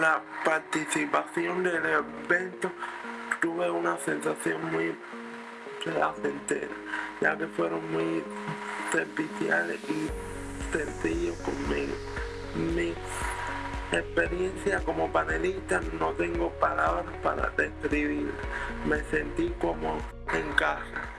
la participación del evento tuve una sensación muy placentera, ya que fueron muy serviciales y sencillos conmigo. Mi experiencia como panelista no tengo palabras para describir. Me sentí como en casa.